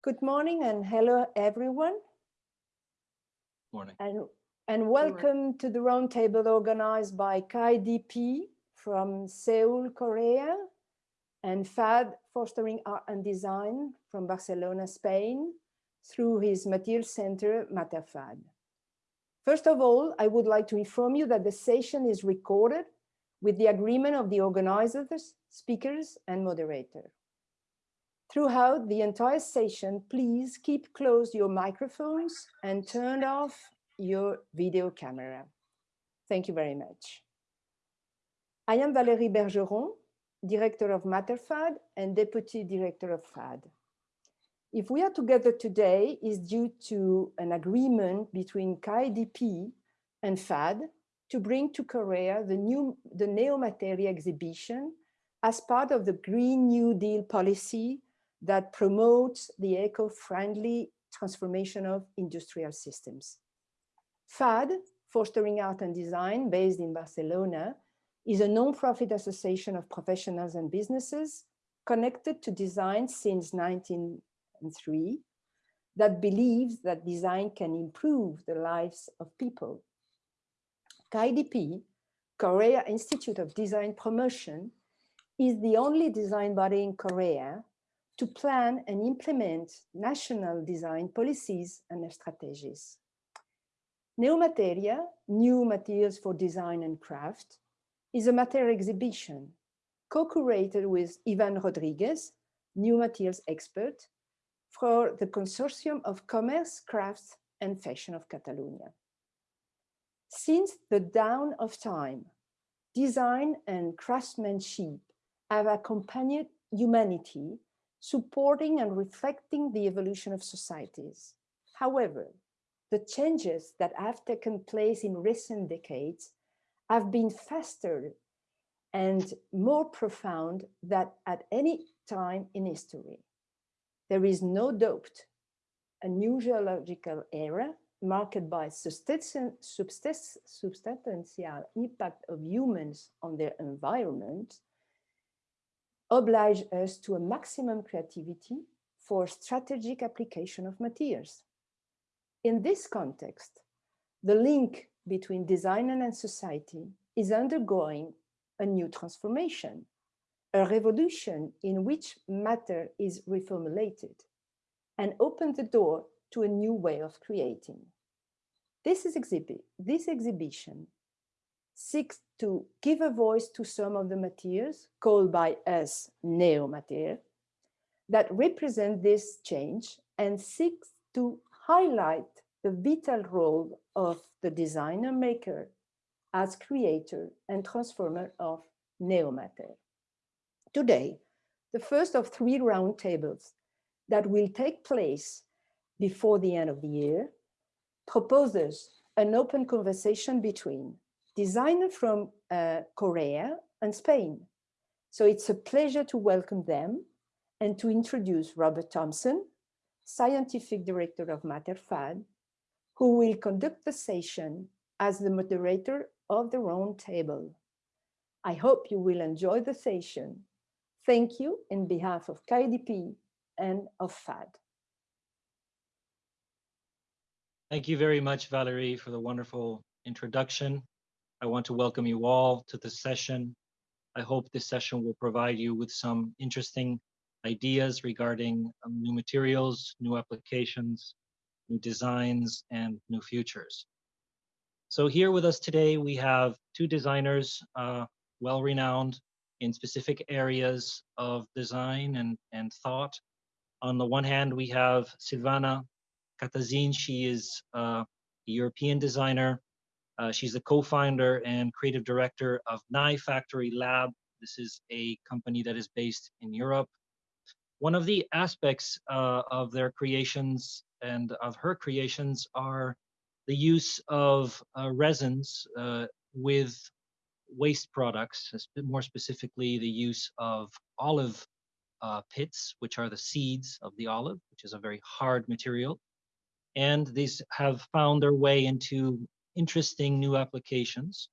Good morning and hello everyone. Morning. And, and welcome to the roundtable organized by KDP from Seoul, Korea, and FAD, Fostering Art and Design from Barcelona, Spain, through his material center, MaterFAD. First of all, I would like to inform you that the session is recorded with the agreement of the organizers, speakers, and moderator. Throughout the entire session, please keep closed your microphones and turn off your video camera. Thank you very much. I am Valérie Bergeron, Director of MaterFAD and Deputy Director of FAD. If we are together today is due to an agreement between KIDP and FAD to bring to Korea the new the Neomateria exhibition as part of the Green New Deal policy that promotes the eco-friendly transformation of industrial systems. FAD, Fostering Art and Design, based in Barcelona, is a non-profit association of professionals and businesses connected to design since 1903 that believes that design can improve the lives of people. KIDP, Korea Institute of Design Promotion, is the only design body in Korea to plan and implement national design policies and strategies. Neomateria, New Materials for Design and Craft, is a material exhibition co-curated with Ivan Rodriguez, new materials expert, for the Consortium of Commerce, Crafts and Fashion of Catalonia. Since the dawn of time, design and craftsmanship have accompanied humanity supporting and reflecting the evolution of societies. However, the changes that have taken place in recent decades have been faster and more profound than at any time in history. There is no doubt a new geological era marked by substantial impact of humans on their environment oblige us to a maximum creativity for strategic application of materials. In this context, the link between design and society is undergoing a new transformation, a revolution in which matter is reformulated and open the door to a new way of creating. This, is exhibit, this exhibition seeks to give a voice to some of the materials called by us neo-material that represent this change and seeks to highlight the vital role of the designer maker as creator and transformer of neo-matter. Today, the first of three roundtables that will take place before the end of the year proposes an open conversation between designer from uh, Korea and Spain. So it's a pleasure to welcome them and to introduce Robert Thompson, Scientific Director of MaterFAD, who will conduct the session as the moderator of the round table. I hope you will enjoy the session. Thank you in behalf of KDP and of FAD. Thank you very much, Valerie, for the wonderful introduction. I want to welcome you all to the session. I hope this session will provide you with some interesting ideas regarding um, new materials, new applications, new designs, and new futures. So here with us today, we have two designers, uh, well-renowned in specific areas of design and, and thought. On the one hand, we have Silvana Catazine. She is uh, a European designer uh, she's the co-founder and creative director of Naifactory Lab. This is a company that is based in Europe. One of the aspects uh, of their creations and of her creations are the use of uh, resins uh, with waste products, more specifically the use of olive uh, pits, which are the seeds of the olive, which is a very hard material. And these have found their way into interesting new applications.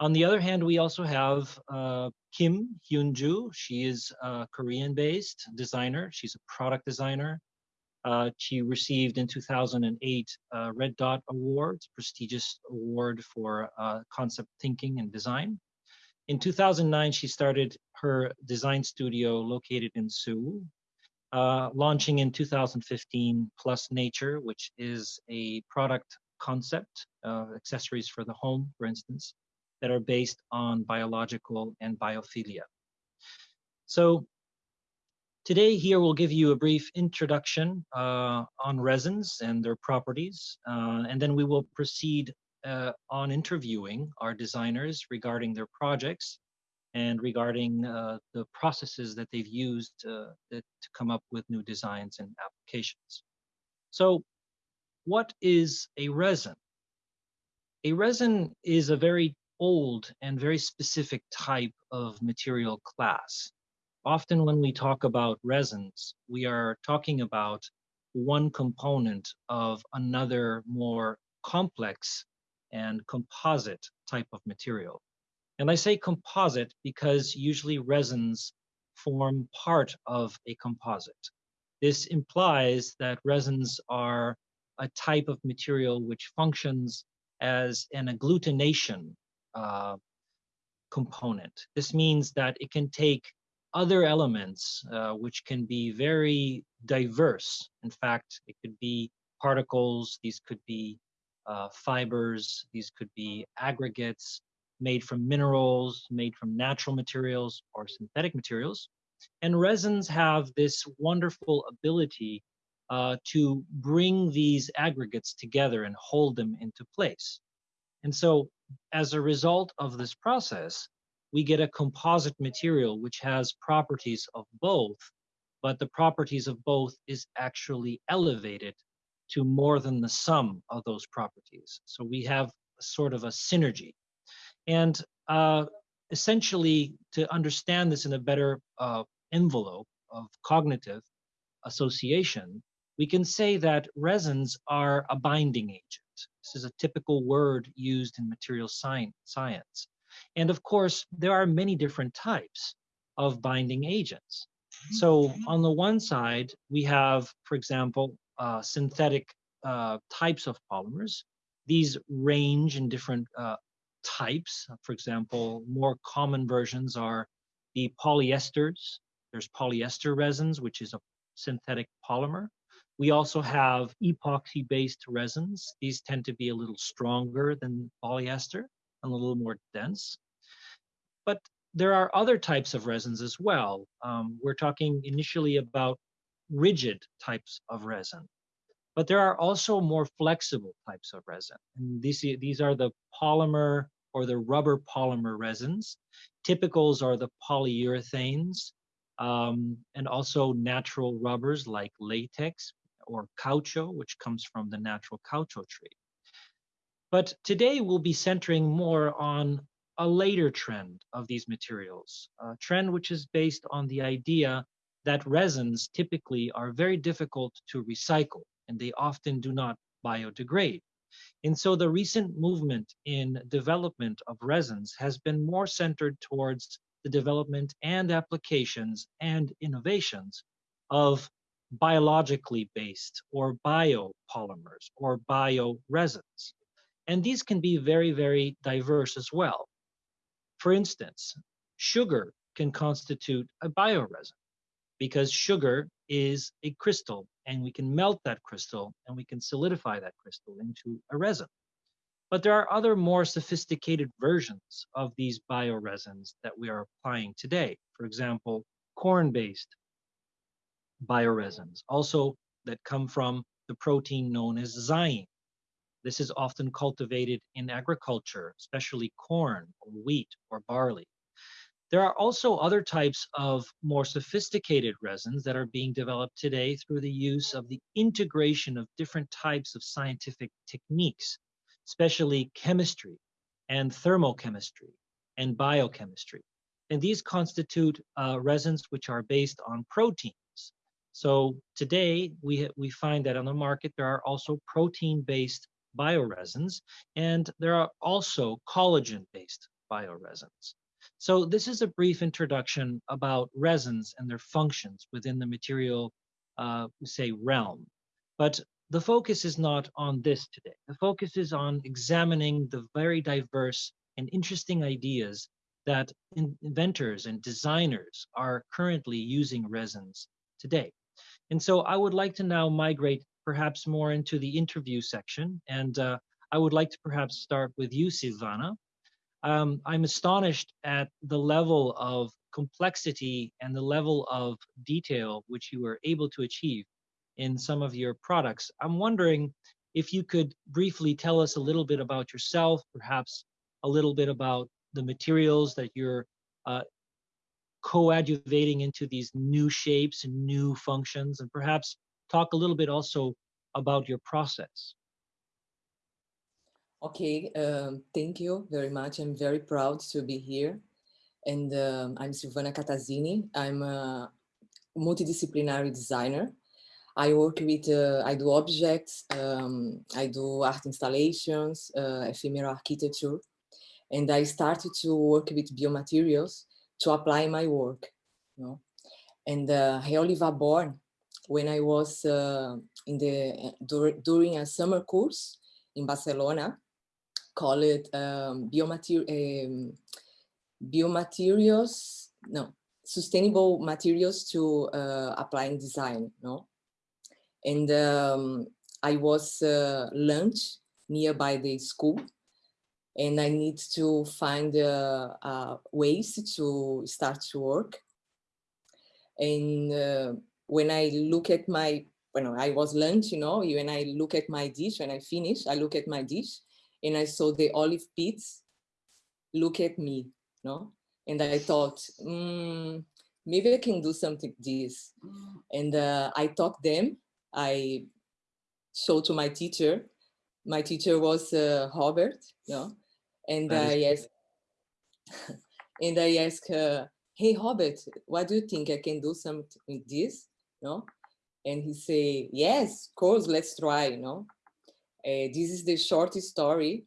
On the other hand, we also have uh, Kim Hyun-ju. She is a Korean-based designer. She's a product designer. Uh, she received in 2008 a Red Dot Award, prestigious award for uh, concept thinking and design. In 2009, she started her design studio located in Seoul, uh, launching in 2015 Plus Nature, which is a product concept, uh, accessories for the home, for instance, that are based on biological and biophilia. So today here we'll give you a brief introduction uh, on resins and their properties, uh, and then we will proceed uh, on interviewing our designers regarding their projects and regarding uh, the processes that they've used uh, to come up with new designs and applications. So what is a resin? A resin is a very old and very specific type of material class. Often when we talk about resins, we are talking about one component of another more complex and composite type of material. And I say composite because usually resins form part of a composite. This implies that resins are a type of material which functions as an agglutination uh, component. This means that it can take other elements uh, which can be very diverse. In fact, it could be particles, these could be uh, fibers, these could be aggregates made from minerals, made from natural materials or synthetic materials. And resins have this wonderful ability uh, to bring these aggregates together and hold them into place. And so as a result of this process, we get a composite material which has properties of both, but the properties of both is actually elevated to more than the sum of those properties. So we have sort of a synergy. And uh, essentially, to understand this in a better uh, envelope of cognitive association, we can say that resins are a binding agent. This is a typical word used in material science. And of course, there are many different types of binding agents. So on the one side, we have, for example, uh, synthetic uh, types of polymers. These range in different uh, types. For example, more common versions are the polyesters. There's polyester resins, which is a synthetic polymer. We also have epoxy-based resins. These tend to be a little stronger than polyester and a little more dense. But there are other types of resins as well. Um, we're talking initially about rigid types of resin. But there are also more flexible types of resin. And these, these are the polymer or the rubber polymer resins. Typicals are the polyurethanes um, and also natural rubbers like latex, or caucho, which comes from the natural caucho tree. But today we'll be centering more on a later trend of these materials, a trend which is based on the idea that resins typically are very difficult to recycle and they often do not biodegrade. And so the recent movement in development of resins has been more centered towards the development and applications and innovations of biologically based or biopolymers or bioresins. And these can be very, very diverse as well. For instance, sugar can constitute a bioresin because sugar is a crystal and we can melt that crystal and we can solidify that crystal into a resin. But there are other more sophisticated versions of these bioresins that we are applying today. For example, corn-based bioresins, also that come from the protein known as zein. This is often cultivated in agriculture, especially corn or wheat or barley. There are also other types of more sophisticated resins that are being developed today through the use of the integration of different types of scientific techniques, especially chemistry and thermochemistry and biochemistry. And these constitute uh, resins which are based on protein so today we, we find that on the market, there are also protein-based bioresins, and there are also collagen-based bioresins. So this is a brief introduction about resins and their functions within the material, uh, say, realm. But the focus is not on this today. The focus is on examining the very diverse and interesting ideas that inventors and designers are currently using resins today. And so I would like to now migrate perhaps more into the interview section. And uh, I would like to perhaps start with you, Silvana. Um, I'm astonished at the level of complexity and the level of detail which you were able to achieve in some of your products. I'm wondering if you could briefly tell us a little bit about yourself, perhaps a little bit about the materials that you're uh, coadjuvating into these new shapes and new functions, and perhaps talk a little bit also about your process. Okay, um, thank you very much. I'm very proud to be here. And um, I'm Silvana Catazine. I'm a multidisciplinary designer. I work with, uh, I do objects, um, I do art installations, uh, ephemeral architecture, and I started to work with biomaterials to apply my work. You know? And uh, was born when I was uh, in the dur during a summer course in Barcelona, called um, biomater um, biomaterials, no, sustainable materials to uh, applying design, no? And um, I was uh, lunch nearby the school and I need to find uh, uh, ways to start to work. And uh, when I look at my, when I was lunch, you know, when I look at my dish, when I finish, I look at my dish and I saw the olive pits look at me, no? And I thought, mm, maybe I can do something this. And uh, I talked them, I showed to my teacher. My teacher was uh, Robert, you know, and I asked, and I asked her, hey, Robert, what do you think I can do something with this? No? And he say, yes, of course, let's try, you know. Uh, this is the short story.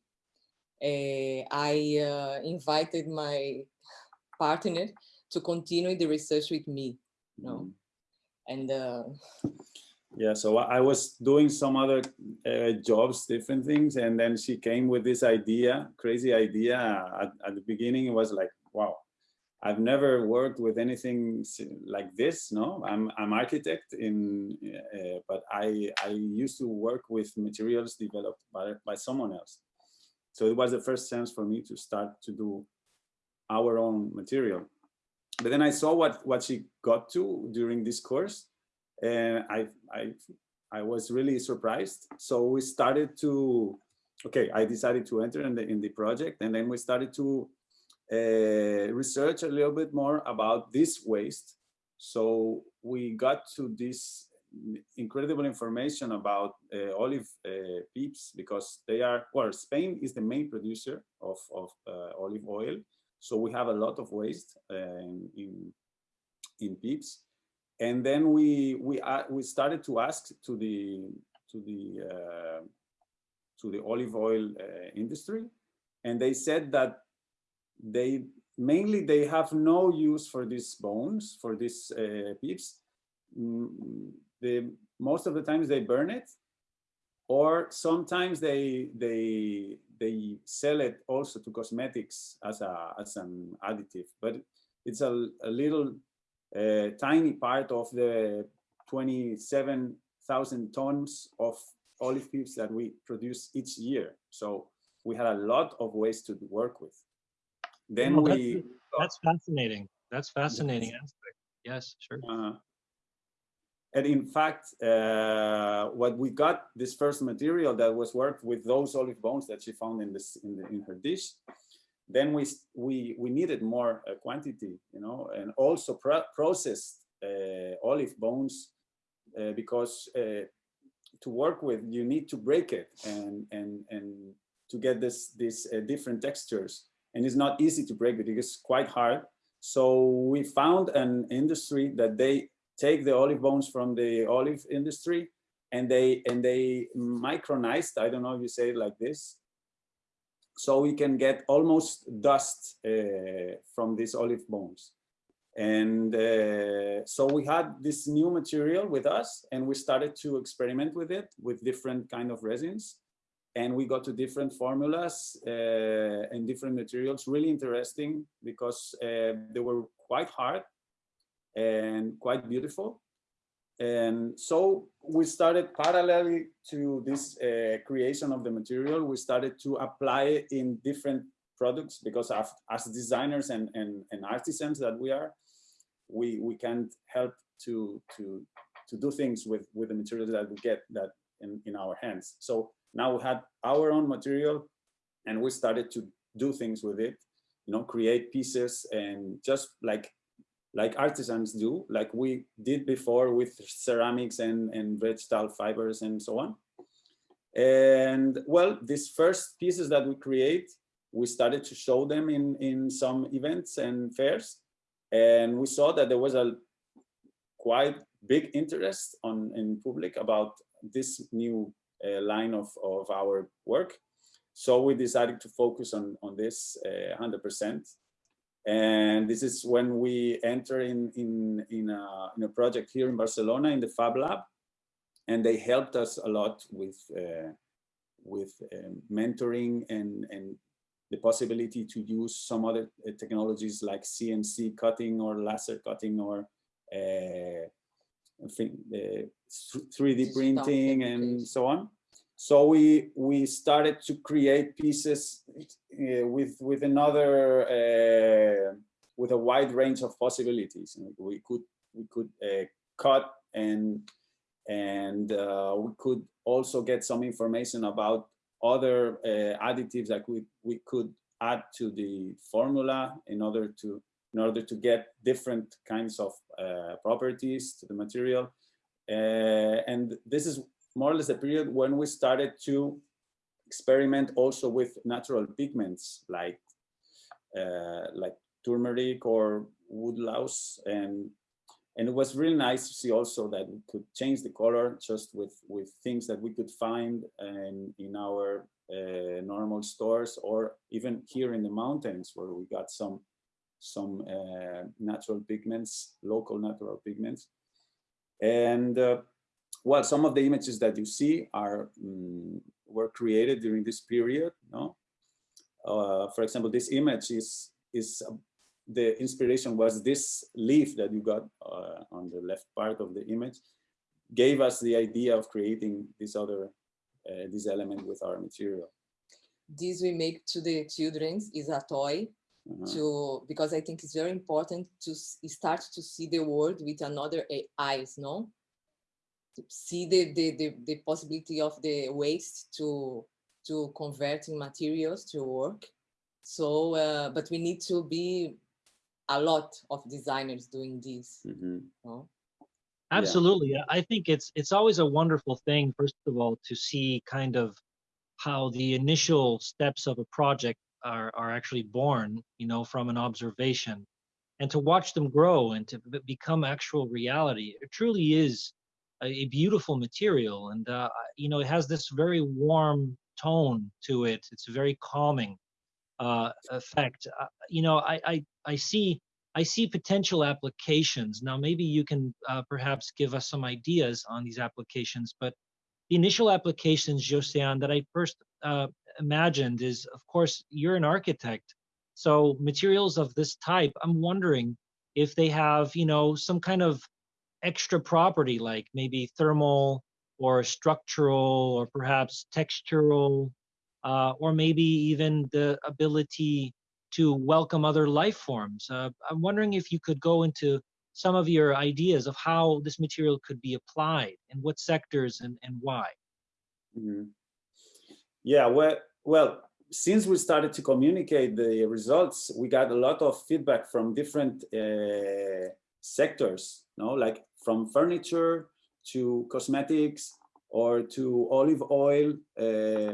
Uh, I uh, invited my partner to continue the research with me, you know. Mm -hmm. And yeah, so I was doing some other uh, jobs, different things, and then she came with this idea, crazy idea. At, at, the beginning, it was like, wow, I've never worked with anything like this. No, I'm I'm architect in, uh, but I I used to work with materials developed by by someone else. So it was the first chance for me to start to do our own material. But then I saw what what she got to during this course and I, I, I was really surprised. So we started to, okay, I decided to enter in the, in the project and then we started to uh, research a little bit more about this waste. So we got to this incredible information about uh, olive uh, pips because they are, well, Spain is the main producer of, of olive oil. So we have a lot of waste in, in, in pips and then we we uh, we started to ask to the to the uh, to the olive oil uh, industry. And they said that they mainly they have no use for these bones for these uh, pips mm, most of the times they burn it or sometimes they they they sell it also to cosmetics as a as an additive. But it's a, a little a tiny part of the 27,000 tons of olive pips that we produce each year. So we had a lot of ways to work with. Then well, we... That's, that's, fascinating. That's fascinating yes. aspect. Yes, sure. Uh, and in fact, uh, what we got this first material that was worked with those olive bones that she found in this in, the, in her dish then we we we needed more uh, quantity you know and also pro processed uh, olive bones uh, because uh, to work with you need to break it and and and to get this these different textures. And it's not easy to break it it's quite hard. So we found an industry that they take the olive bones from the olive industry and they and they micronized i don't know if you say it like this so we can get almost dust uh, from these olive bones. And uh, so we had this new material with us and we started to experiment with it with different kind of resins. And we got to different formulas uh, and different materials, really interesting because uh, they were quite hard and quite beautiful. And so we started parallelly to this uh, creation of the material, we started to apply it in different products because as designers and, and, and artisans that we are, we, we can't help to, to, to do things with, with the materials that we get that in, in our hands. So now we had our own material and we started to do things with it, you know, create pieces and just like like artisans do, like we did before with ceramics and, and vegetable fibers and so on. And well, these first pieces that we create, we started to show them in, in some events and fairs. And we saw that there was a quite big interest on in public about this new uh, line of, of our work. So we decided to focus on, on this 100%. Uh, and this is when we enter in, in, in, a, in a project here in Barcelona in the Fab Lab. And they helped us a lot with, uh, with um, mentoring and, and the possibility to use some other uh, technologies like CNC cutting or laser cutting or uh, 3D printing and so on. So we we started to create pieces uh, with with another uh, with a wide range of possibilities. We could we could uh, cut and and uh, we could also get some information about other uh, additives that we we could add to the formula in order to in order to get different kinds of uh, properties to the material. and this is more or less the period when we started to experiment also with natural pigments like uh, like turmeric or woodlouse and and it was really nice to see also that we could change the color just with with things that we could find in in our uh, normal stores or even here in the mountains where we got some some uh, natural pigments local natural pigments. And uh, well, some of the images that you see are um, were created during this period. No, uh, for example, this image is is uh, the inspiration was this leaf that you got uh, on the left part of the image, gave us the idea of creating this other uh, this element with our material. This we make to the children is a toy -huh. to because I think it's very important to start to see the world with another eyes, no? See the, the, the, the, possibility of the waste to to converting materials to work. So, uh, but we need to be a lot of designers doing this. Mm -hmm. no? Absolutely. Yeah. I think it's it's always a wonderful thing, first of all, to see kind of how the initial steps of a project are, are actually born, you know, from an observation and to watch them grow and to become actual reality. It truly is a, beautiful material and uh, you know it has this very warm tone to it. It's a very calming uh, effect. Uh, you know I, I i see i see potential applications. Now maybe you can uh, perhaps give us some ideas on these applications but the initial applications Josean that i first uh, imagined is of course you're an architect so materials of this type i'm wondering if they have you know some kind of extra property like maybe thermal or structural or perhaps textural uh, or maybe even the ability to welcome other life forms. Uh, I'm wondering if you could go into some of your ideas of how this material could be applied and what sectors and, and why. Mm -hmm. Yeah, well, well, since we started to communicate the results, we got a lot of feedback from different uh, sectors, no, like from furniture to cosmetics or to olive oil uh,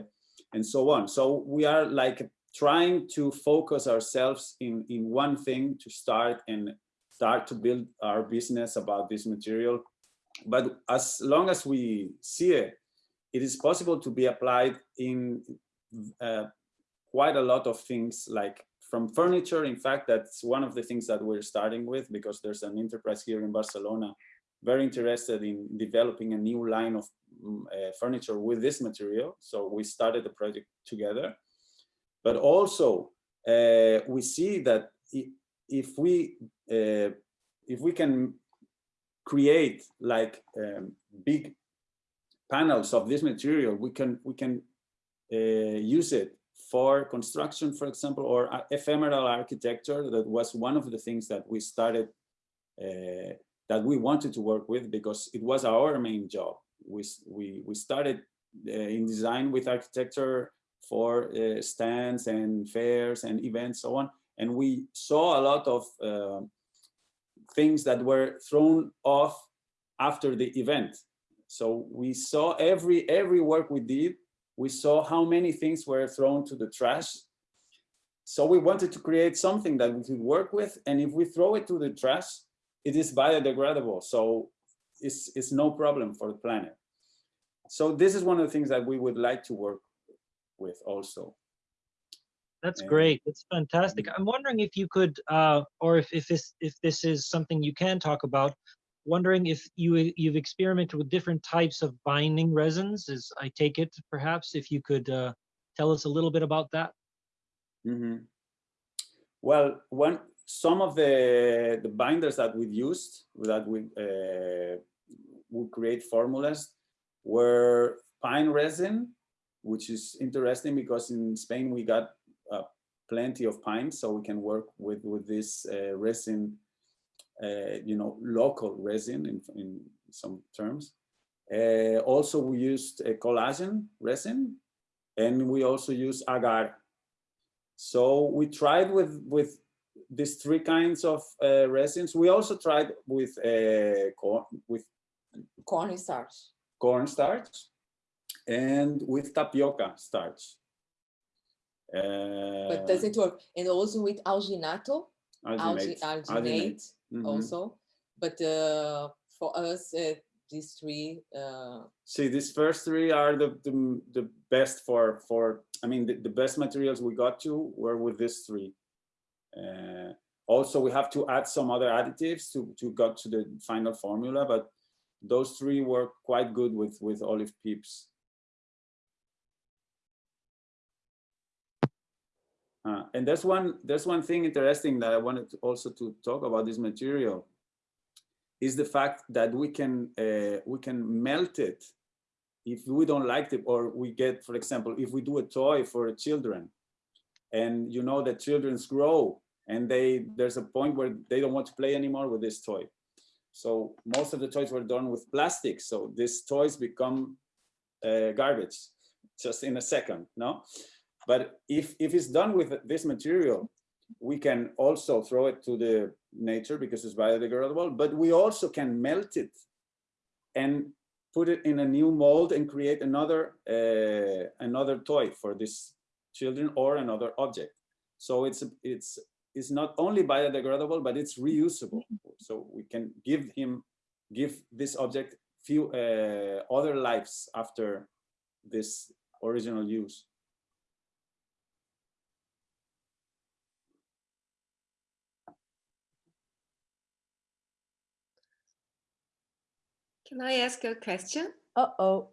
and so on. So we are like trying to focus ourselves in, in one thing to start and start to build our business about this material. But as long as we see it, it is possible to be applied in uh, quite a lot of things like from furniture. In fact, that's one of the things that we're starting with because there's an enterprise here in Barcelona very interested in developing a new line of mm, uh, furniture with this material. So we started the project together. But also, uh, we see that if we uh, if we can create like um, big panels of this material, we can we can uh, use it for construction, for example, or ephemeral architecture. That was one of the things that we started uh, that we wanted to work with because it was our main job. We we we started uh, in design with architecture for uh, stands and fairs and events, so on, and we saw a lot of uh, things that were thrown off after the event. So we saw every every work we did, we saw how many things were thrown to the trash. So we wanted to create something that we could work with, and if we throw it to the trash, it is biodegradable. So it's it's no problem for the planet. So this is one of the things that we would like to work with also. That's And- great. That's fantastic. I'm wondering if you could, uh, or if, if this if this is something you can talk about. Wondering if you you've experimented with different types of binding resins. As I take it, perhaps if you could uh, tell us a little bit about that. Mhm. Well, one some of the the binders that we used that we uh, would create formulas were pine resin, which is interesting because in Spain we got uh, plenty of pine, so we can work with with this uh, resin, uh, you know, local resin in in some terms. Uh, also, we used collagen resin, and we also use agar so we tried with with these three kinds of uh, resins. We also tried with uh, corn with corn starch, and with tapioca starch. Uh, But does it work? And also with alginato, alginate. algi- alginate Mhm. also. But uh, for us, uh, these three, uh, See, these first three are the the, the best for for. I mean, the, the best materials we got to were with these three. Uh, also, we have to add some other additives to to get to the final formula, but those three work quite good with with olive pips. Uh, and there's one there's one thing interesting that I wanted to also to talk about this material is the fact that we can uh, we can melt it if we don't like it or we get for example if we do a toy for children and you know that children's grow and they there's a point where they don't want to play anymore with this toy. So most of the toys were done with plastic. So these toys become uh, garbage just in a second no? But if if it's done with this material we can also throw it to the nature because it's biodegradable, but we also can melt it and put it in a new mold and create another uh, another toy for these children or another object. So it's it's it's not only biodegradable, but it's reusable. So we can give him give this object few uh, other lives after this original use. Can I ask a question? Uh-oh.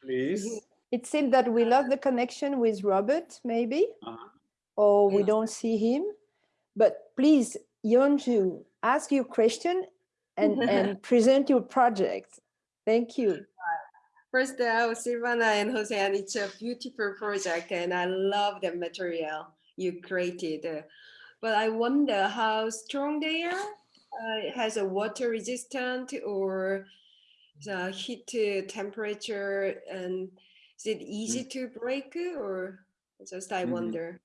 Please. It seemed that we lost the connection with Robert, maybe, Uh-huh. or we don't see him. But please, Yeonju, ask your question and, and present your project. Thank you. First, uh, Silvana and Jose, and it's a beautiful project, and I love the material you created. Uh, But I wonder how strong they are. Uh, it has a water resistant or the heat uh, temperature, and is it easy to break or just I Mhm. wonder.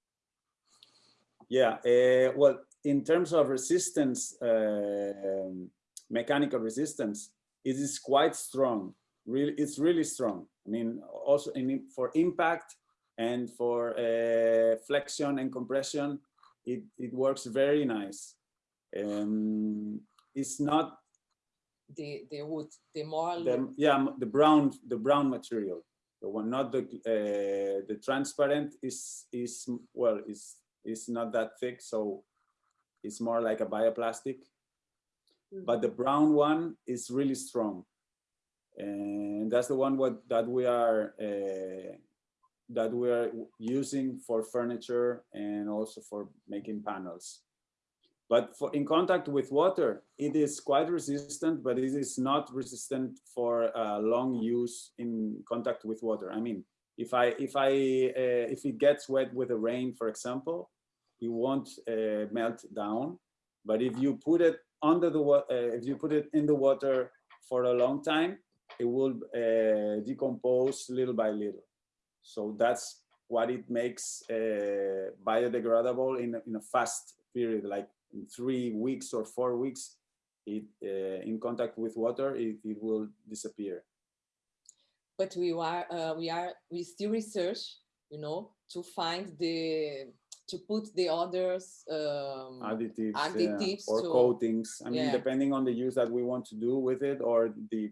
Yeah, uh, well, in terms of resistance, um, mechanical resistance, it is quite strong. Really, it's really strong. I mean, also in, for impact and for uh, flexion and compression, it, it works very nice. Um, it's not the, the wood, the more, the yeah the brown the brown material, the one not the uh, the transparent is is well is is not that thick, so it's more like a bioplastic. But the brown one is really strong, and that's the one what that we are uh, that we are using for furniture and also for making panels. But for in contact with water, it is quite resistant, but it is not resistant for uh, long use in contact with water. I mean, if I if I uh, if it gets wet with the rain, for example, it won't uh, melt down. But if you put it under the water, uh, if you put it in the water for a long time, it will uh, decompose little by little. So that's what it makes uh, biodegradable in, in a fast period, like three weeks or four weeks, it uh, in contact with water, it, it will disappear. But we are, uh, we are, we still research, you know, to find the, to put the others um, additives, additives yeah, or to- coatings. I mean, depending on the use that we want to do with it or the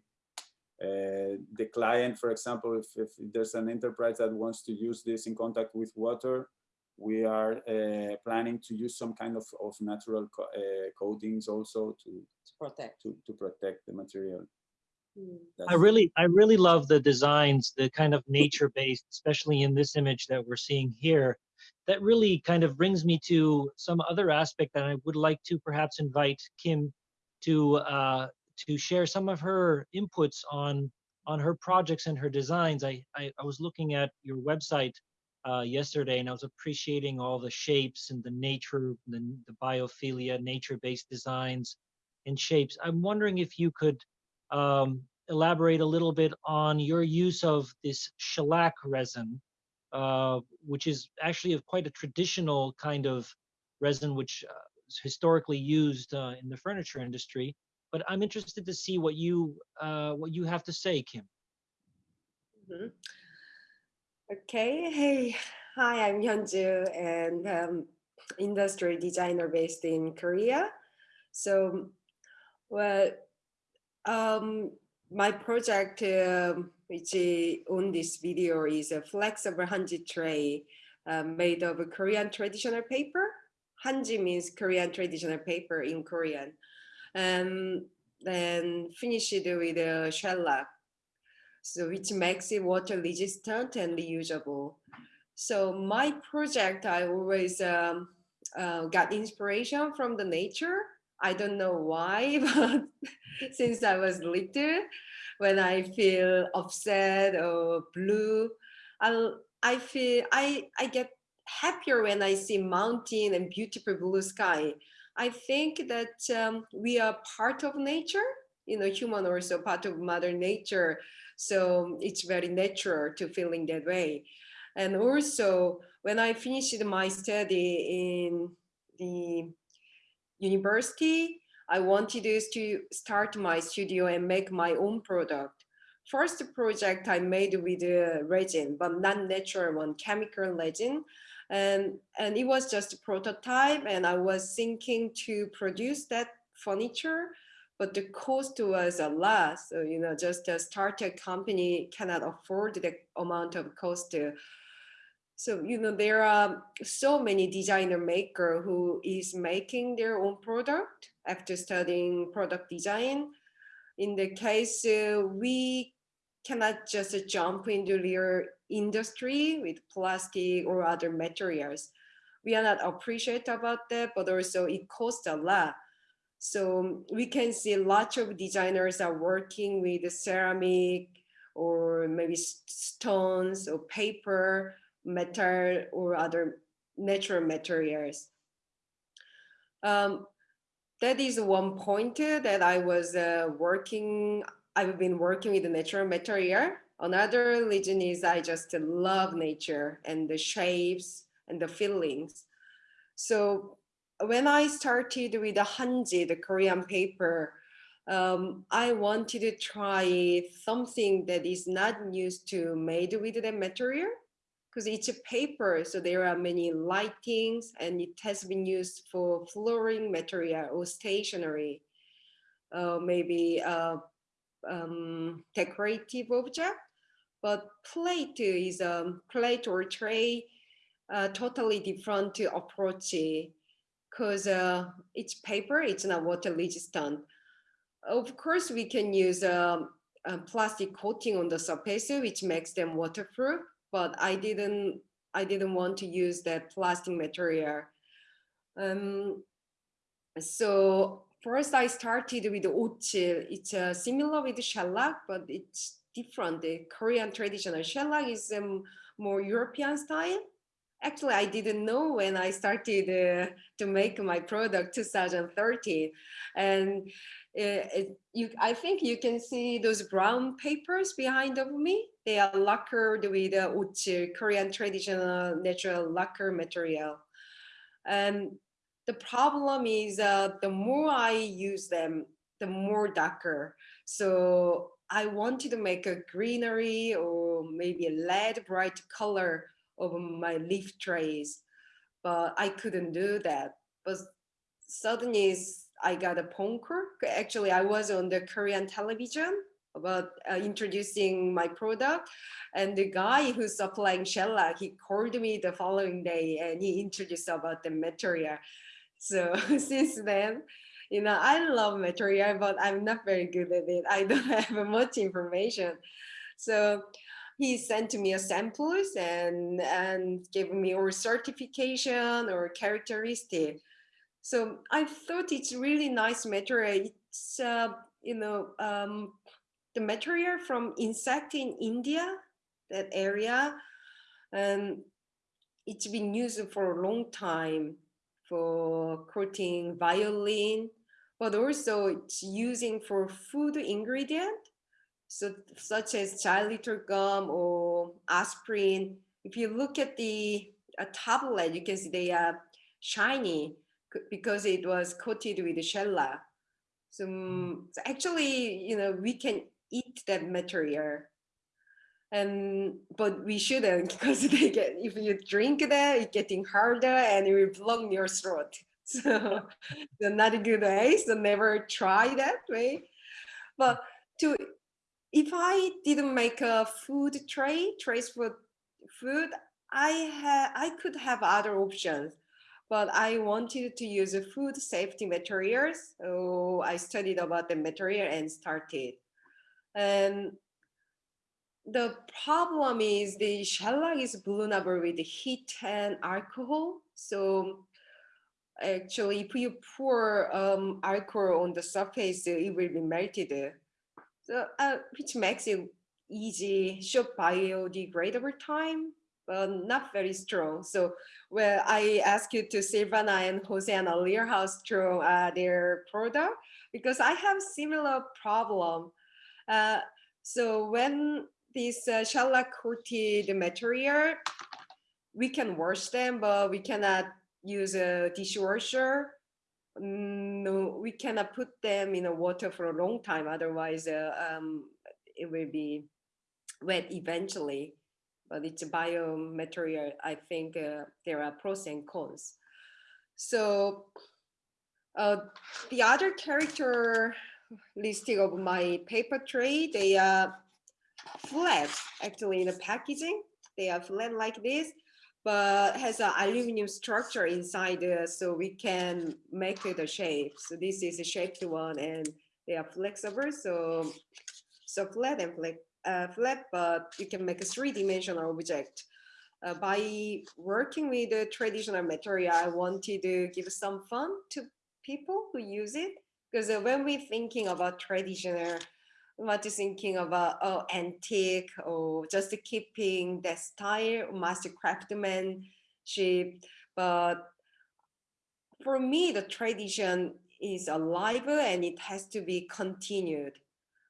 uh, the client, for example, if, if there's an enterprise that wants to use this in contact with water, we are uh, planning to use some kind of, of natural co uh, coatings also to, to protect. to, to protect the material. Mm. I really, I really love the designs, the kind of nature-based, especially in this image that we're seeing here. That really kind of brings me to some other aspect that I would like to perhaps invite Kim to uh, to share some of her inputs on on her projects and her designs. I I, I was looking at your website uh, yesterday and I was appreciating all the shapes and the nature, the, the biophilia, nature-based designs and shapes. I'm wondering if you could um, elaborate a little bit on your use of this shellac resin, uh, which is actually a, quite a traditional kind of resin, which uh, is historically used uh, in the furniture industry. But I'm interested to see what you uh, what you have to say, Kim. Mhm. Okay, hey, hi, I'm Hyunju and um, industry designer based in Korea. So, well, um, my project, um, which on this video, is a flexible hanji tray uh, made of Korean traditional paper. Hanji means Korean traditional paper in Korean, and then finished with a shellac so which makes it water resistant and reusable. So my project, I always um, uh, got inspiration from the nature. I don't know why, but since I was little, when I feel upset or blue, I I feel I I get happier when I see mountain and beautiful blue sky. I think that um, we are part of nature. You know, human also part of Mother Nature. So it's very natural to feeling that way. And also when I finished my study in the university, I wanted to start my studio and make my own product. First project I made with resin, but not natural one, chemical resin. And, and it was just a prototype and I was thinking to produce that furniture but the cost was a lot. So, you know, just a startup company cannot afford the amount of cost. To, so, you know, there are so many designer maker who is making their own product after studying product design. In the case, uh, we cannot just jump into their industry with plastic or other materials. We are not appreciate about that, but also it costs a lot. So we can see lots of designers are working with ceramic or maybe stones or paper, metal or other natural materials. Um, that is one point that I was uh, working, I've been working with the natural material. Another reason is I just love nature and the shapes and the feelings. So when I started with the Hanji, the Korean paper, um, I wanted to try something that is not used to made with the material because it's a paper. So there are many lightings and it has been used for flooring material or stationery, uh, maybe uh, um, decorative object. But plate is a um, plate or tray uh, totally different approach because uh, it's paper, it's not water resistant. Of course, we can use um, a plastic coating on the surface, which makes them waterproof, but I didn't, I didn't want to use that plastic material. Um, so first I started with ochil. It's uh, similar with shellac, but it's different. The Korean traditional shellac is um, more European style. Actually, I didn't know when I started uh, to make my product 2013. And uh, it, you, I think you can see those brown papers behind of me. They are lacquered with uh, ochil, Korean traditional natural lacquer material. And the problem is uh, the more I use them, the more darker. So I wanted to make a greenery or maybe a lead bright color of my leaf trays, but I couldn't do that. But suddenly I got a phone. Actually, I was on the Korean television about uh, introducing my product and the guy who's supplying shellac, he called me the following day and he introduced about the material. So since then, you know, I love material, but I'm not very good at it. I don't have much information. So he sent to me a samples and, and gave me or certification or characteristic. So I thought it's really nice material. It's, uh, you know, um, the material from insect in India, that area, and it's been used for a long time for coating violin, but also it's using for food ingredient, so such as xylitol gum or aspirin. If you look at the tablet, you can see they are shiny because it was coated with shellac. So, mm, so actually, you know, we can eat that material and but we shouldn't because they get if you drink that it's getting harder and it will block your throat so, so not a good way so never try that way but to if i didn't make a food tray trace food food i had i could have other options but i wanted to use food safety materials so i studied about the material and started and the problem is the shellac is vulnerable with heat and alcohol. So actually, if you pour um, alcohol on the surface, it will be melted. So, uh, which makes it easy, short biodegradable time, but not very strong. So well, I asked you to Silvana and Jose earlier how strong their product, because I have similar problem. Uh, so when this uh, shellac coated material, we can wash them, but we cannot use a dishwasher. Mm, no, we cannot put them in the water for a long time. Otherwise, uh, um, it will be wet eventually. But it's a biomaterial. I think uh, there are pros and cons. So uh, the other character listing of my paper tray, they are flat actually in the packaging. They are flat like this, but has an aluminum structure inside uh, so we can make it a shape. So this is a shaped one and they are flexible. So, so flat and flat, uh, flat, but you can make a three-dimensional object. Uh, by working with the traditional material, I wanted to give some fun to people who use it. Because uh, when we're thinking about traditional what is thinking about oh, antique or just keeping the style, master craftsmanship. But for me, the tradition is alive and it has to be continued.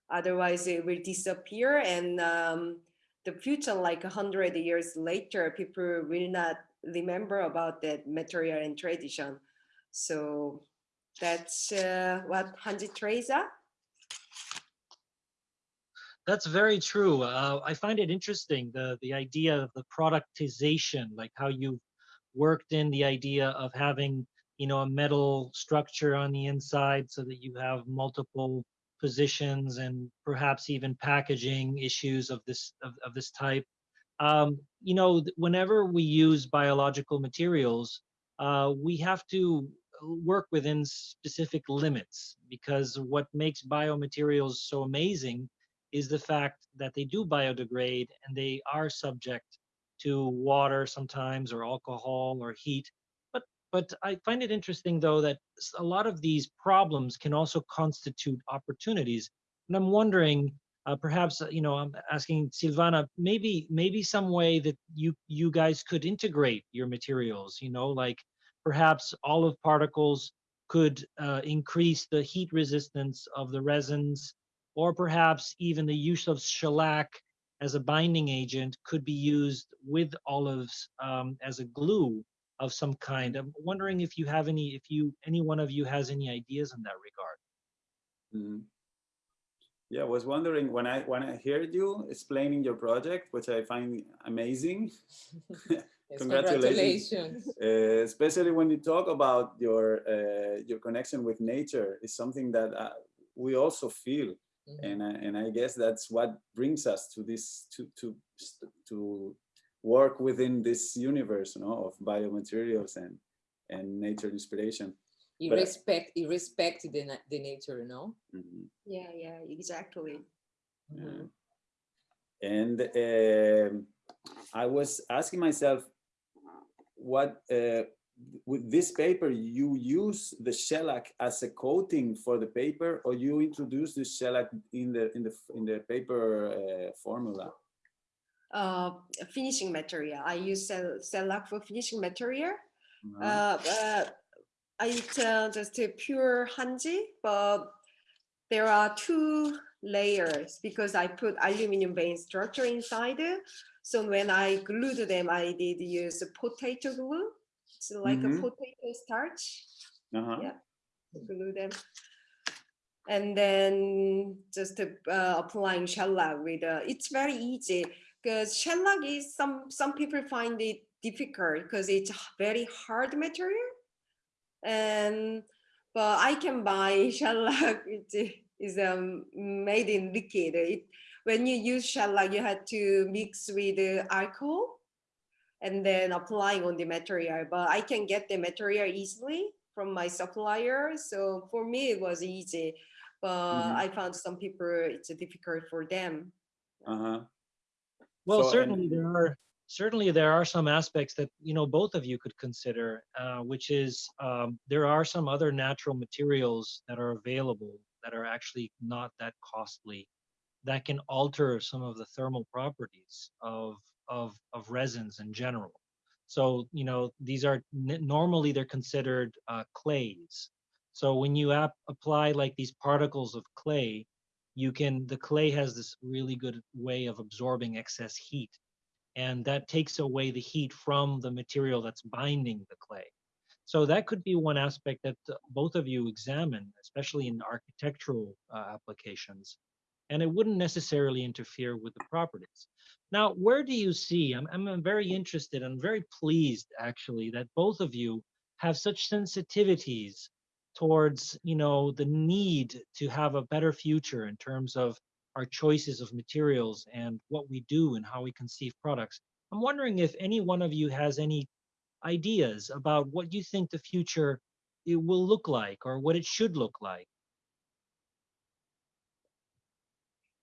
Otherwise, it will disappear and um, the future, like a hundred years later, people will not remember about that material and tradition. So that's uh, what Hanji are. That's very true. Uh, I find it interesting the the idea of the productization, like how you've worked in the idea of having you know a metal structure on the inside so that you have multiple positions and perhaps even packaging issues of this of, of this type. Um, you know, whenever we use biological materials, uh, we have to work within specific limits because what makes biomaterials so amazing is the fact that they do biodegrade and they are subject to water sometimes or alcohol or heat. But but I find it interesting though that a lot of these problems can also constitute opportunities. And I'm wondering, uh, perhaps uh, you know, I'm asking Silvana, maybe maybe some way that you you guys could integrate your materials. You know, like perhaps olive particles could uh, increase the heat resistance of the resins, or perhaps even the use of shellac as a binding agent could be used with olives um, as a glue of some kind. I'm wondering if you have any, if you, any one of you has any ideas in that regard. Mhm. Yeah, I was wondering when I when I heard you explaining your project, which I find amazing, Yes, Congratulations. uh, especially when you talk about your uh, your connection with nature, is something that uh, we also feel, Mhm. and I, and I guess that's what brings us to this to to to work within this universe, you know, of biomaterials and and nature inspiration. You But respect, you respect the, the nature, no? Mhm. Yeah, yeah, exactly. Mhm. And um, I was asking myself, what uh, with this paper you use the shellac as a coating for the paper, or you introduce the shellac in the in the in the paper uh, formula? Uh, finishing material. I use shellac for finishing material. Uh-huh. Uh, but it's uh, just a pure hanji, but there are two layers because I put aluminum vein structure inside. it. So when I glued them, I did use potato glue. It's like Mhm. a potato starch. Uh-huh. yeah. glue them. And then just uh, applying shellac with, uh, it's very easy because shellac is some, some people find it difficult because it's very hard material. And, but I can buy shellac, it is um, made in liquid. It, when you use shellac, you have to mix with uh, alcohol and then applying on the material. But I can get the material easily from my supplier. So for me, it was easy. But Mhm. I found some people, it's difficult for them. Uh-huh. Well, So, and- certainly there are certainly there are some aspects that you know both of you could consider, uh, which is um, there are some other natural materials that are available that are actually not that costly, that can alter some of the thermal properties of of of resins in general. So you know these are normally they're considered uh, clays. So when you ap- apply like these particles of clay, you can the clay has this really good way of absorbing excess heat and that takes away the heat from the material that's binding the clay so that could be one aspect that uh, both of you examine especially in architectural uh, applications and it wouldn't necessarily interfere with the properties. Now where do you see I'm, I'm very interested and very pleased actually that both of you have such sensitivities towards you know the need to have a better future in terms of our choices of materials and what we do and how we conceive products. I'm wondering if any one of you has any ideas about what you think the future it will look like or what it should look like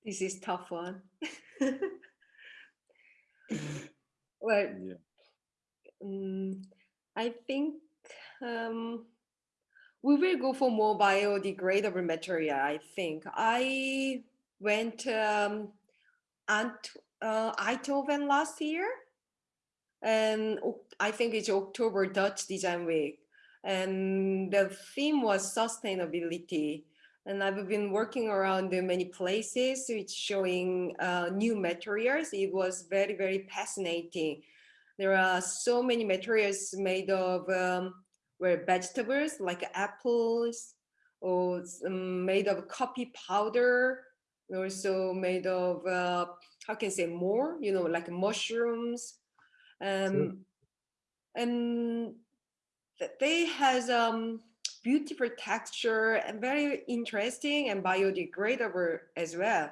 This is tough one. well, Yeah. Mm, I think um, we will go for more biodegradable material. I think I went um, Ant uh, Eindhoven last year, and I think it's October Dutch Design Week, and the theme was sustainability. And I've been working around in many places, which showing uh, new materials. It was very very fascinating. There are so many materials made of um, where vegetables like apples or made of coffee powder also made of uh, how can I say more you know like mushrooms. Um, and they has um beautiful texture and very interesting and biodegradable as well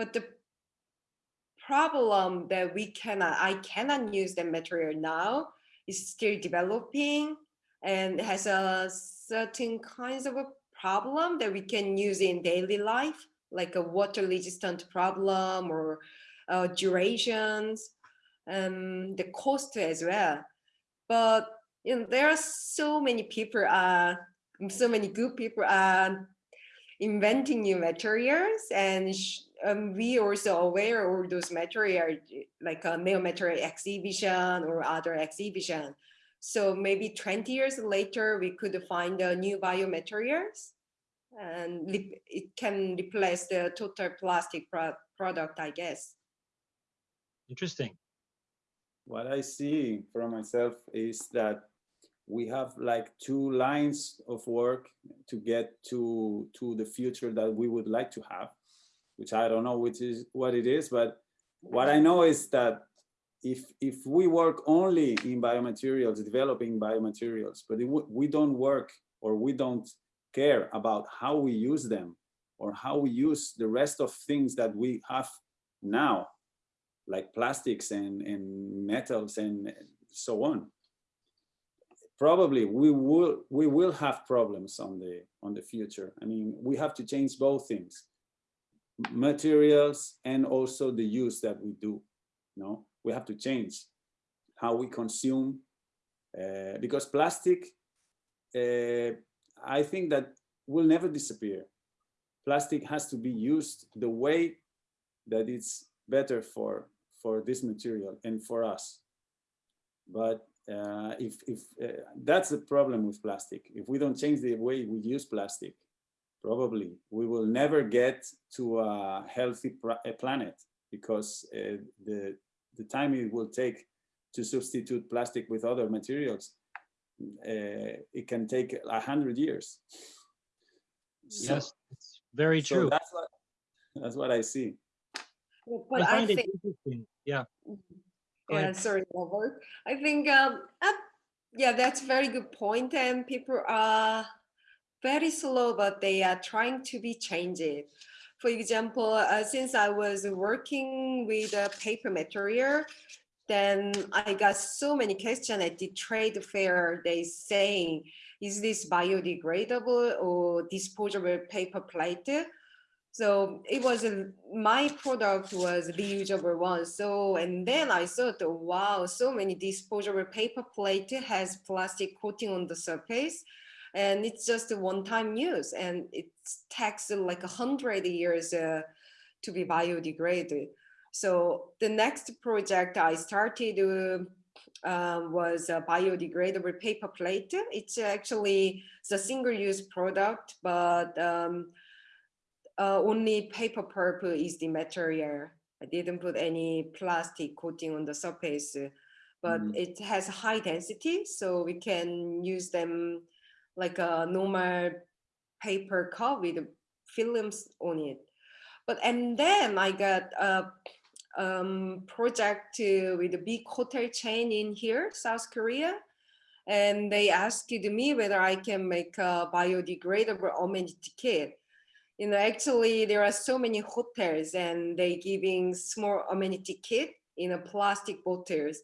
but the problem that we cannot, I cannot use the material now is still developing and has a certain kinds of a problem that we can use in daily life, like a water resistant problem or uh, durations, and the cost as well. But you know, there are so many people, uh, so many good people are inventing new materials and um, we also aware of those materials like a neo material exhibition or other exhibition. So maybe 20 years later, we could find uh, new biomaterials and it can replace the total plastic pro product, I guess. Interesting. What I see for myself is that we have like two lines of work to get to to the future that we would like to have which i don't know which is what it is but what i know is that if if we work only in biomaterials developing biomaterials but we don't work or we don't care about how we use them or how we use the rest of things that we have now like plastics and and metals and so on probably we will we will have problems on the on the future. I mean we have to change both things materials and also the use that we do you know we have to change how we consume uh, because plastic uh, i think that will never disappear. Plastic has to be used the way that it's better for for this material and for us. But uh, if, if uh, that's the problem with plastic. If we don't change the way we use plastic probably we will never get to a healthy a planet because uh, the the time it will take to substitute plastic with other materials uh, it can take a hundred years. So, yes it's very true. that's what that's what i see. But I I find think, it interesting. Yeah. Go yeah, sorry, Robert. I think, um, uh, yeah, that's a very good point. point, and people are very slow, but they are trying to be changed. For example, uh, since I was working with a paper material, then I got so many questions at the trade fair. They saying, is this biodegradable or disposable paper plate? So it was my product was reusable one. So and then I thought, wow, so many disposable paper plate has plastic coating on the surface, and it's just a one-time use, and it takes like a hundred years uh, to be biodegraded. So the next project I started uh, uh, was a biodegradable paper plate. It's actually the single-use product, but um, uh, only paper pulp is the material. I didn't put any plastic coating on the surface, but mm. it has high density, so we can use them like a normal paper cup with films on it. But and then I got a um, project with a big hotel chain in here, South Korea, and they asked me whether I can make a biodegradable amenity kit you know, actually there are so many hotels and they giving small amenity kit in a plastic bottles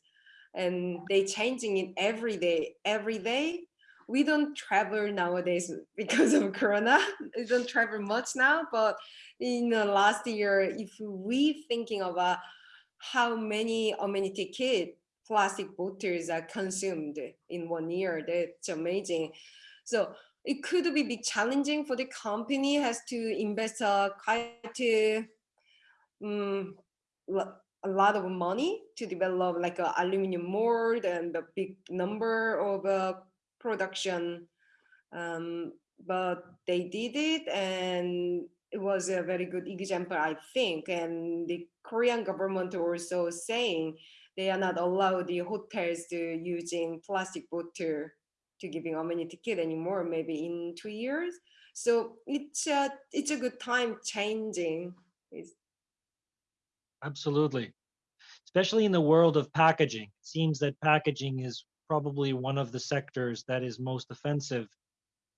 and they changing it every day, every day. We don't travel nowadays because of Corona. we don't travel much now, but in the last year, if we thinking about uh, how many amenity kit plastic bottles are consumed in one year, that's amazing. So it could be big challenging for the company has to invest uh, quite um, a lot of money to develop like a aluminum mold and a big number of uh, production. Um, but they did it and it was a very good example, I think. And the Korean government also saying they are not allowed the hotels to using plastic bottle to giving amenity ticket anymore, maybe in two years. So it's a, it's a good time changing. It's Absolutely. Especially in the world of packaging. It seems that packaging is probably one of the sectors that is most offensive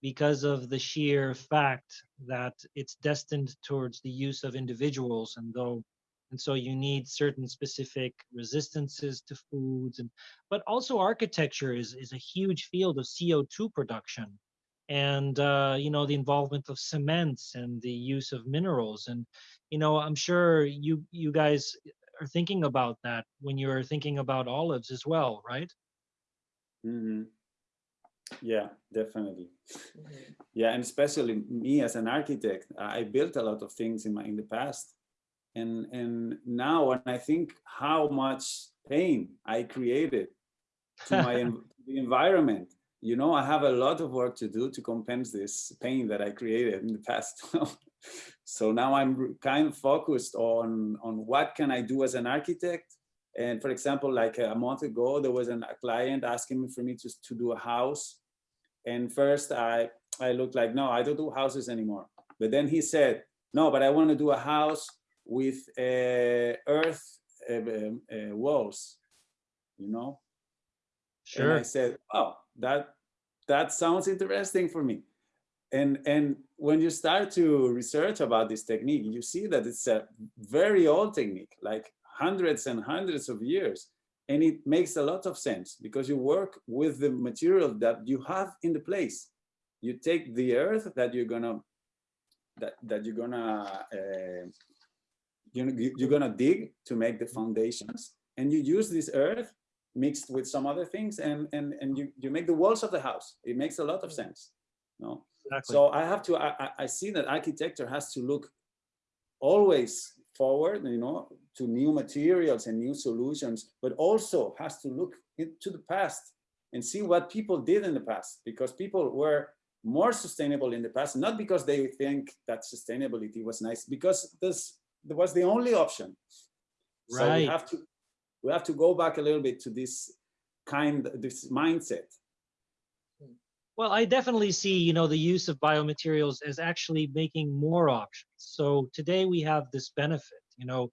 because of the sheer fact that it's destined towards the use of individuals. And though And so you need certain specific resistances to foods and but also architecture is, is a huge field of CO2 production and uh, you know the involvement of cements and the use of minerals and you know i'm sure you you guys are thinking about that when you're thinking about olives as well right hmm Yeah, definitely. Mhm. Yeah, and especially me as an architect, I built a lot of things in my in the past, and and now when I think how much pain I created to my the environment, you know, I have a lot of work to do to compensate this pain that I created in the past. so now I'm kind of focused on on what can I do as an architect. And for example, like a month ago, there was an, a client asking me for me to, to do a house. And first I, I looked like, no, I don't do houses anymore. But then he said, no, but I want to do a house with uh, earth uh, um, uh, walls, you know? And sure I said, oh, that, that sounds interesting for me. And, and when you start to research about this technique, you see that it's a very old technique, like hundreds and hundreds of years. And it makes a lot of sense because you work with the material that you have in the place. You take the earth that you're gonna, that, that you're gonna, uh, you're, you're gonna dig to make the foundations. And you use this earth mixed with some other things and, and, and you, you make the walls of the house. It makes a lot of sense. No? exactly So I have to, I, I- see that architecture has to look always forward, you know, to new materials and new solutions, but also has to look into the past and see what people did in the past, because people were more sustainable in the past, not because they think that sustainability was nice, because this was the only option. Right. So we have to, we have to go back a little bit to this kind, this mindset. Well, I definitely see, you know, the use of biomaterials as actually making more options. So today we have this benefit, you know,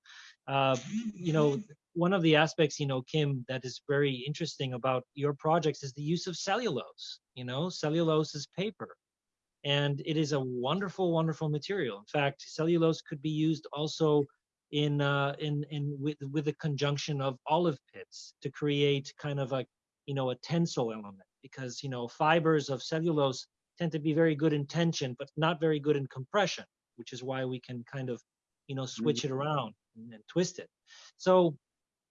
uh, you know, one of the aspects, you know, Kim, that is very interesting about your projects is the use of cellulose. You know, cellulose is paper, and it is a wonderful, wonderful material. In fact, cellulose could be used also in uh, in in with with the conjunction of olive pits to create kind of a you know a tensile element because you know fibers of cellulose tend to be very good in tension but not very good in compression which is why we can kind of you know switch it around and, and twist it so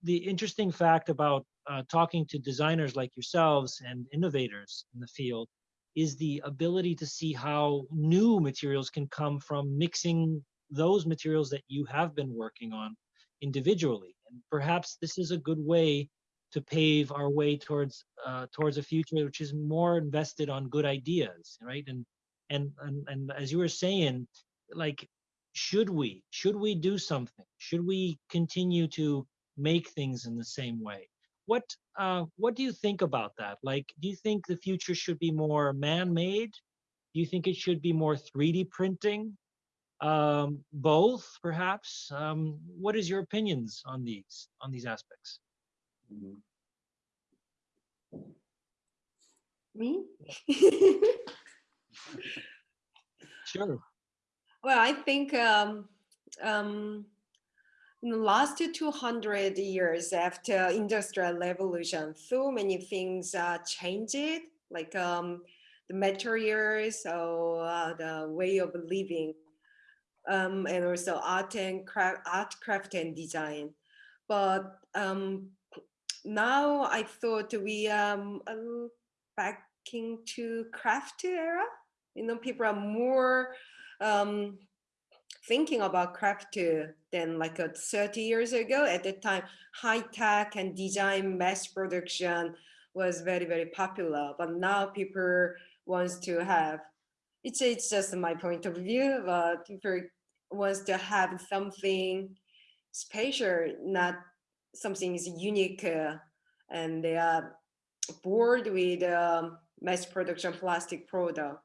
the interesting fact about uh, talking to designers like yourselves and innovators in the field is the ability to see how new materials can come from mixing those materials that you have been working on individually. And perhaps this is a good way to pave our way towards uh, towards a future which is more invested on good ideas right? And and and, and as you were saying like should we should we do something? Should we continue to make things in the same way what uh what do you think about that? Like do you think the future should be more man-made? Do you think it should be more 3d printing? Um both perhaps? Um what is your opinions on these on these aspects? Mhm. Me? sure. Well, I think um, um, in the last 200 years after industrial revolution, so many things uh, changed, like um, the materials or uh, the way of living, um, and also art and craft, art, craft and design. But um, now I thought we um um, back into craft era. You know, people are more um, thinking about craft than like uh, 30 years ago. At the time, high tech and design mass production was very very popular. But now people wants to have. It's it's just my point of view. But people wants to have something special, not something is unique, uh, and they are bored with um, mass production plastic product.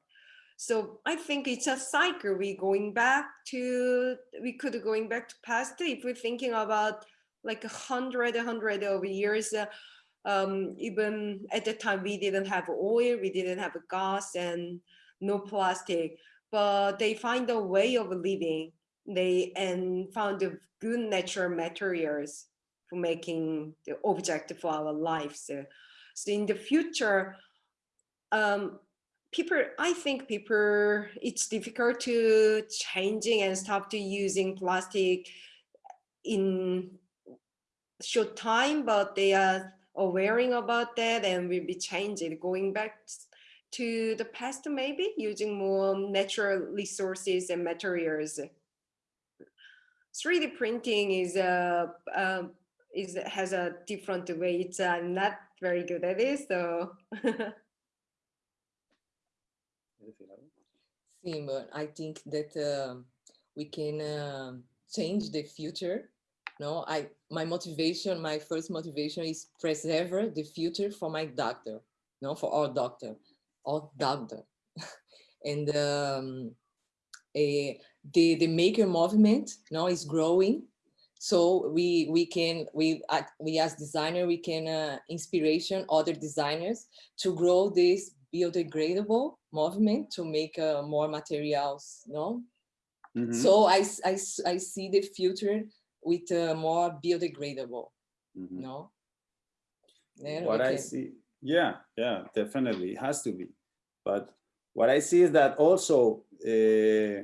So I think it's a cycle. We going back to we could going back to past if we're thinking about like a hundred, a hundred of years. Uh, um, even at the time we didn't have oil, we didn't have gas and no plastic, but they find a way of living they and found good natural materials for making the object for our lives. So, so in the future, um, people, I think people, it's difficult to changing and stop to using plastic in short time, but they are aware about that and will be changing, going back to the past maybe using more natural resources and materials. 3d printing is a uh, is has a different way. It's i'm not very good at it so But I think that uh, we can uh, change the future. No, I my motivation, my first motivation is preserve the future for my doctor, no, for our doctor, our doctor, and um, a, the the maker movement now is growing. So we we can we uh, we as designer we can uh, inspiration other designers to grow this biodegradable movement to make uh, more materials, no? Mhm. Mm-hmm. So I, I, I see the future with uh, more biodegradable, Mhm. no? Then what I see, yeah, yeah, definitely, it has to be. But what I see is that also, uh,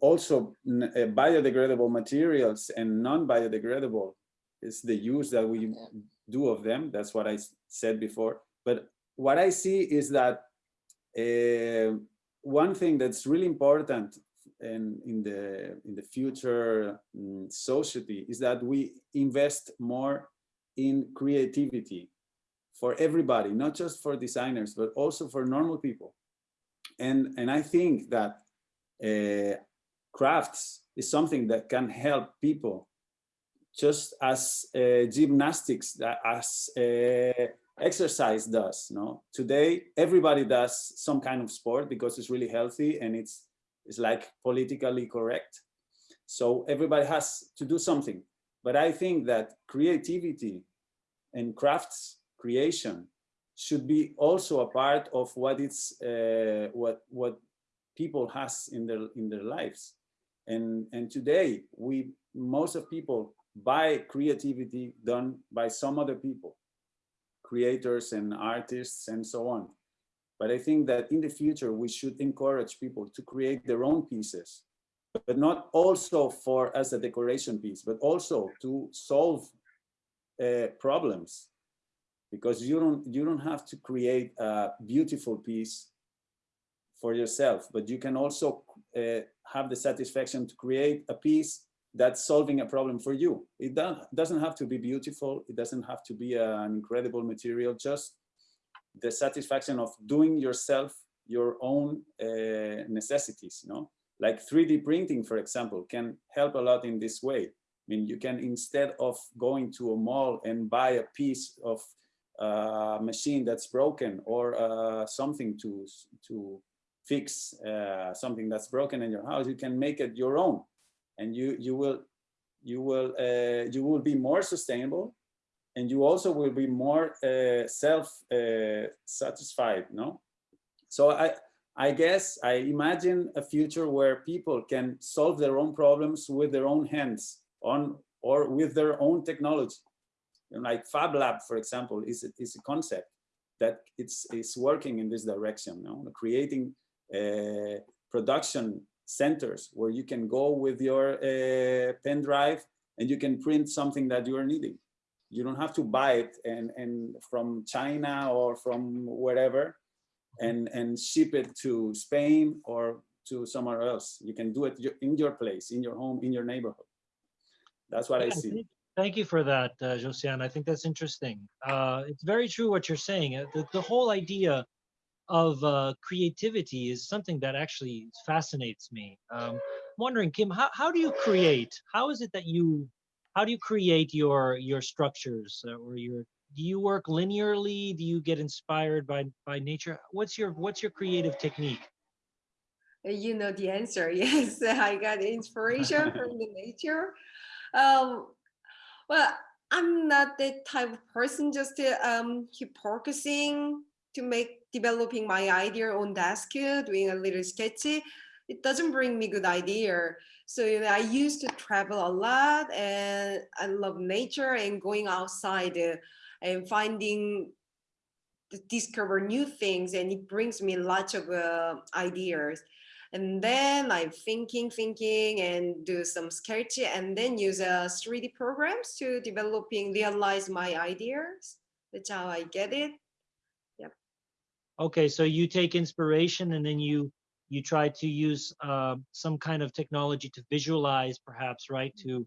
also uh, biodegradable materials and non-biodegradable is the use that we Yeah. do of them. That's what I said before. But what I see is that uh, one thing that's really important in, in the in the future mm, society is that we invest more in creativity for everybody, not just for designers, but also for normal people. And, and I think that uh, crafts is something that can help people just as uh, gymnastics, as uh, exercise does. No, today everybody does some kind of sport because it's really healthy and it's it's like politically correct. So everybody has to do something. But I think that creativity and crafts creation should be also a part of what it's uh, what what people has in their in their lives and and today we most of people buy creativity done by some other people creators and artists and so on. But i think that in the future we should encourage people to create their own pieces but not also for as a decoration piece but also to solve uh, problems. Because you don't you don't have to create a beautiful piece for yourself but you can also uh, have the satisfaction to create a piece that's solving a problem for you. It do, doesn't have to be beautiful. It doesn't have to be an incredible material. Just the satisfaction of doing yourself your own uh, necessities you know? Like 3d printing for example can help a lot in this way. I mean, you can instead of going to a mall and buy a piece of uh, machine that's broken or uh, something to to fix uh, something that's broken in your house, you can make it your own, and you you will you will uh, you will be more sustainable, and you also will be more uh, self uh, satisfied. No, so I. I guess I imagine a future where people can solve their own problems with their own hands on or with their own technology. You know, like Fab Lab, for example, is a, is a concept that it's is working in this direction. Know, creating uh, production centers where you can go with your uh, pen drive and you can print something that you are needing. You don't have to buy it and and from China or from wherever and and ship it to Spain or to somewhere else. You can do it in your place, in your home, in your neighborhood. That's what I see. thank- Thank you for that, uh, Josiane. I think that's interesting. Uh, it's very true what you're saying. Uh, The, the whole idea of uh, creativity is something that actually fascinates me. Um, I'm wondering, Kim, how, how do you create? How is it that you, how do you create your your structures uh, or your? Do you work linearly? Do you get inspired by by nature? What's your what's your creative technique? Uh, you know the answer. Yes, I got inspiration from the nature. Um, well, I'm not that type of person. Just uh, um, keep focusing to make developing my idea on desk, uh, doing a little sketchy. it doesn't bring me good idea. So you know, I used to travel a lot and I love nature and going outside uh, and finding discover new things and it brings me lots of uh, ideas. And then I'm thinking, thinking and do some sketch and then use uh, 3D programs to developing, realize my ideas. That's how I get it. Okay, so you take inspiration and then you you try to use uh, some kind of technology to visualize, perhaps, right? To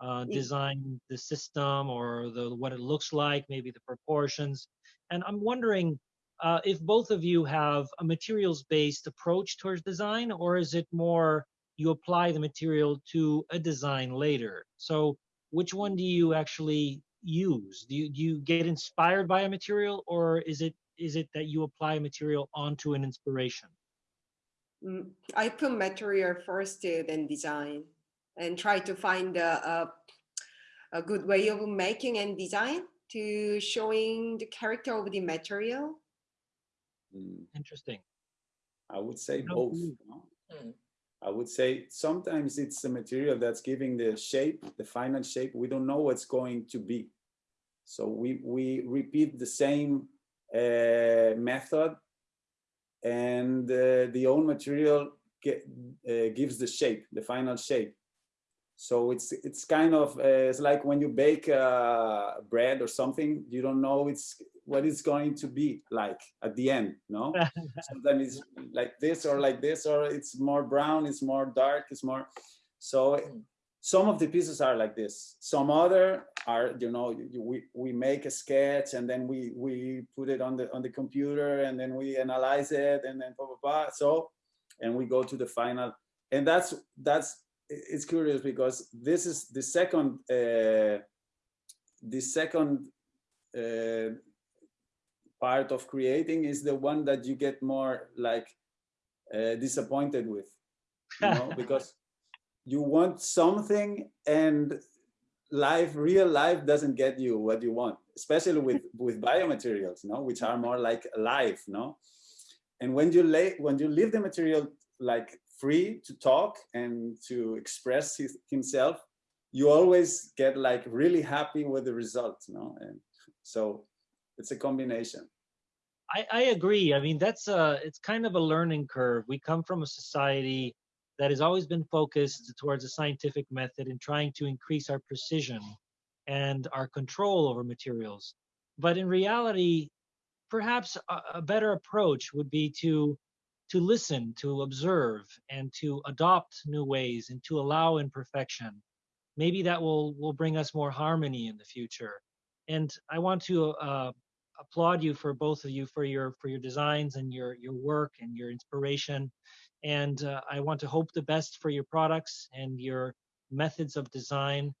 uh, design the system or the what it looks like, maybe the proportions. And I'm wondering uh, if both of you have a materials-based approach towards design, or is it more you apply the material to a design later? So which one do you actually use? Do you, do you get inspired by a material, or is it is it that you apply material onto an inspiration? Mm, I put material first, then design, and try to find a, a, a good way of making and design to showing the character of the material. Mm, Interesting. I would say No, both. you- no? Mm. I would say sometimes it's the material that's giving the shape, the final shape. We don't know what's going to be. So we, we repeat the same method and uh, the own material get, uh, gives the shape, the final shape. So it's it's kind of uh, it's like when you bake uh, bread or something, you don't know it's what it's going to be like at the end, no? Sometimes it's like this or like this, or it's more brown, it's more dark, it's more. So some of the pieces are like this. Some other are, you know, you- we we make a sketch and then we we put it on the on the computer and then we analyze it and then blah blah blah. So, and we go to the final, and that's that's it's curious because this is the second uh, the second uh, part of creating is the one that you get more like uh, disappointed with you know because you want something and life real life doesn't get you what you want especially with with biomaterials no which are more like alive no and when you lay when you leave the material like free to talk and to express his, himself you always get like really happy with the result no and so it's a combination I, I agree. I mean, that's a, it's kind of a learning curve. We come from a society that has always been focused towards a scientific method in trying to increase our precision and our control over materials. But in reality, perhaps a, a better approach would be to to listen, to observe, and to adopt new ways and to allow imperfection. Maybe that will will bring us more harmony in the future. And I want to uh, applaud you for both of you for your for your designs and your your work and your inspiration and uh, i want to hope the best for your products and your methods of design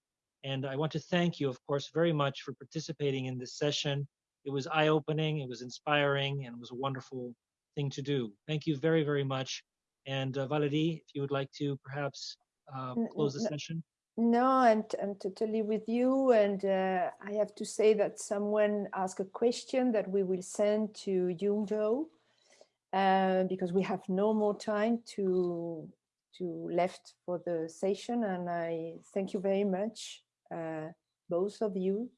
and i want to thank you of course very much for participating in this session. It was eye-opening it was inspiring and it was a wonderful thing to do. Thank you very very much and uh, Valerie, if you would like to perhaps uh, close the session. No, I'm, I'm totally with you. And uh, I have to say that someone asked a question that we will send to Yungjo uh, because we have no more time to, to left for the session. And I thank you very much, uh, both of you,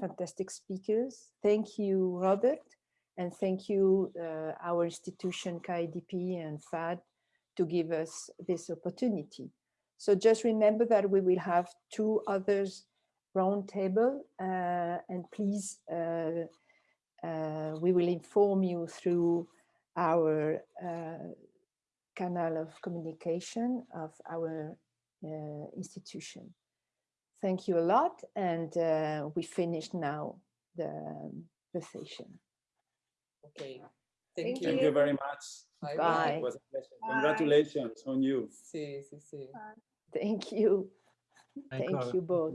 fantastic speakers. Thank you, Robert. And thank you, uh, our institution, KIDP and FAD, to give us this opportunity. So just remember that we will have two others roundtable uh, and please uh, uh, we will inform you through our uh, canal of communication of our uh, institution. Thank you a lot and uh, we finish now the, the session. Okay. Thank Thank, thank you. you very much Bye Bye. it was a pleasure Bye. congratulations on you See, see, see. Thank you. Thank Thank you both.